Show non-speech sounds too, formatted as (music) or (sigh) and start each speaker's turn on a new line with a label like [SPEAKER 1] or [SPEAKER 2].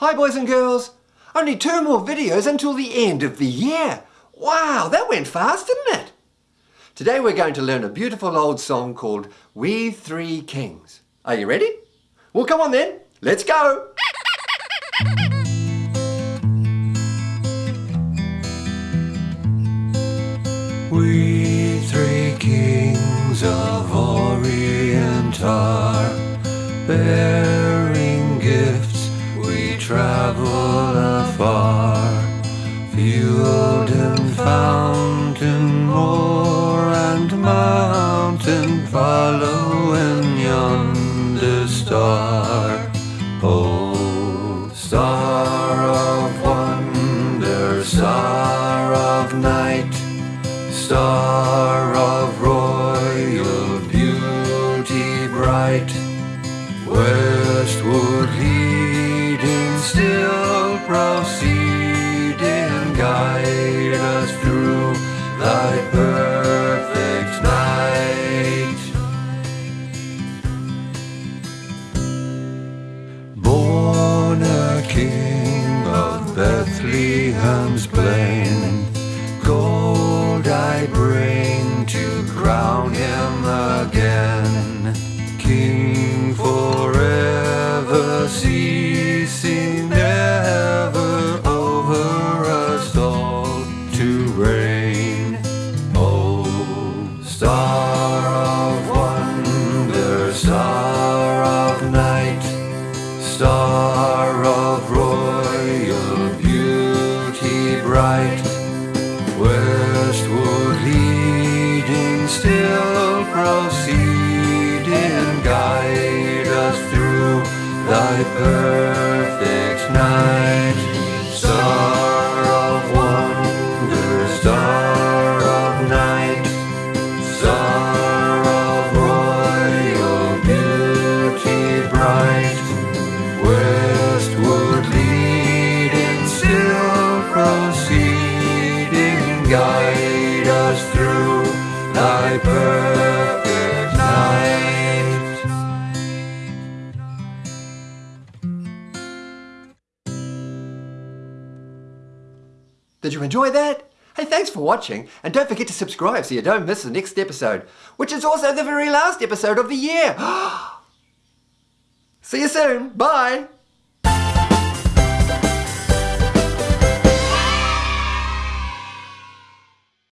[SPEAKER 1] Hi boys and girls! Only two more videos until the end of the year. Wow, that went fast, didn't it? Today we're going to learn a beautiful old song called We Three Kings. Are you ready? Well come on then, let's go!
[SPEAKER 2] We three kings of Orient are mountain, following yonder star. Oh, star of wonder, star of night star of royal beauty bright, westward leading, still proceeding, guide us through thy perfect Bethlehem's plain, gold I bring to crown him again. King forever, ceasing still proceeding, guide us through thy perfect night. Star of wonder, star of night, star of royal beauty bright, westward leading, still proceeding, guide us through thy perfect
[SPEAKER 1] Did you enjoy that? Hey, thanks for watching, and don't forget to subscribe so you don't miss the next episode, which is also the very last episode of the year. (gasps) See you soon. Bye.